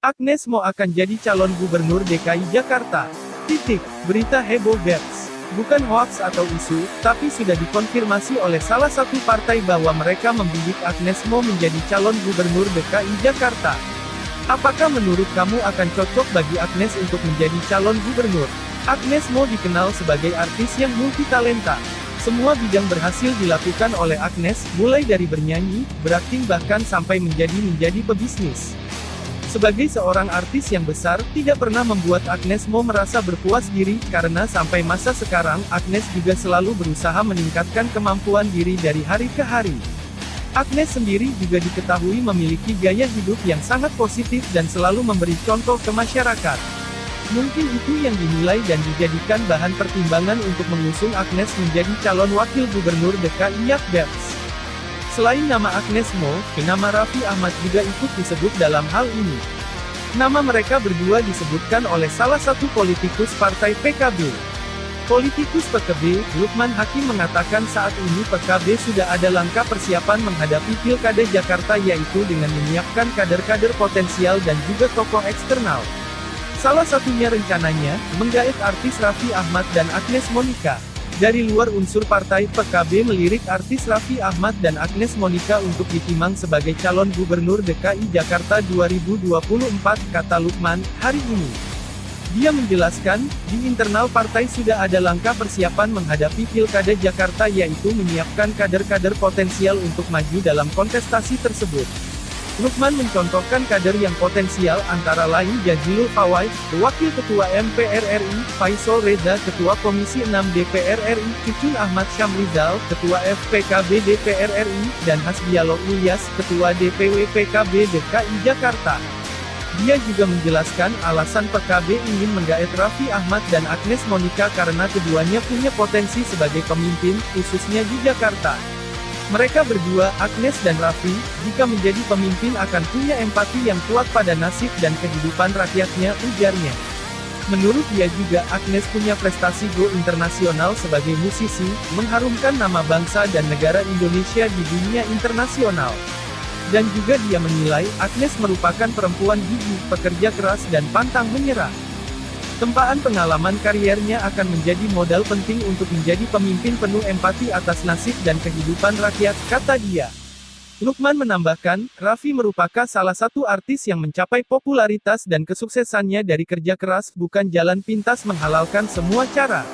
Agnes Mo akan jadi calon gubernur DKI Jakarta. Titik, berita heboh Bers. Bukan hoax atau isu, tapi sudah dikonfirmasi oleh salah satu partai bahwa mereka membidik Agnes Mo menjadi calon gubernur DKI Jakarta. Apakah menurut kamu akan cocok bagi Agnes untuk menjadi calon gubernur? Agnes Mo dikenal sebagai artis yang multitalenta. Semua bidang berhasil dilakukan oleh Agnes, mulai dari bernyanyi, berakting bahkan sampai menjadi menjadi pebisnis. Sebagai seorang artis yang besar, tidak pernah membuat Agnes Mo merasa berpuas diri, karena sampai masa sekarang, Agnes juga selalu berusaha meningkatkan kemampuan diri dari hari ke hari. Agnes sendiri juga diketahui memiliki gaya hidup yang sangat positif dan selalu memberi contoh ke masyarakat. Mungkin itu yang dinilai dan dijadikan bahan pertimbangan untuk mengusung Agnes menjadi calon wakil gubernur DKI Yakbers. Selain nama Agnes Mo, nama Raffi Ahmad juga ikut disebut dalam hal ini. Nama mereka berdua disebutkan oleh salah satu politikus partai PKB. Politikus PKB, Lukman Hakim mengatakan saat ini PKB sudah ada langkah persiapan menghadapi Pilkada Jakarta yaitu dengan menyiapkan kader-kader potensial dan juga tokoh eksternal. Salah satunya rencananya, menggait artis Raffi Ahmad dan Agnes Monica. Dari luar unsur partai PKB melirik artis Raffi Ahmad dan Agnes Monica untuk ditimang sebagai calon gubernur DKI Jakarta 2024, kata Lukman, hari ini. Dia menjelaskan, di internal partai sudah ada langkah persiapan menghadapi Pilkada Jakarta yaitu menyiapkan kader-kader potensial untuk maju dalam kontestasi tersebut. Lukman mencontohkan kader yang potensial antara lain Jazilul Fawai, Wakil Ketua MPR RI, Faisal Reza Ketua Komisi 6 DPR RI, Cucun Ahmad Syamrizal, Ketua FPKB DPR RI, dan Hasbialo Ilyas, Ketua DPW PKB DKI Jakarta. Dia juga menjelaskan alasan PKB ingin menggait Raffi Ahmad dan Agnes Monica karena keduanya punya potensi sebagai pemimpin, khususnya di Jakarta. Mereka berdua, Agnes dan Raffi, jika menjadi pemimpin akan punya empati yang kuat pada nasib dan kehidupan rakyatnya, ujarnya. Menurut dia juga, Agnes punya prestasi go internasional sebagai musisi, mengharumkan nama bangsa dan negara Indonesia di dunia internasional. Dan juga dia menilai, Agnes merupakan perempuan gigih, pekerja keras dan pantang menyerah. Tempaan pengalaman kariernya akan menjadi modal penting untuk menjadi pemimpin penuh empati atas nasib dan kehidupan rakyat, kata dia. Lukman menambahkan, Raffi merupakan salah satu artis yang mencapai popularitas dan kesuksesannya dari kerja keras bukan jalan pintas menghalalkan semua cara.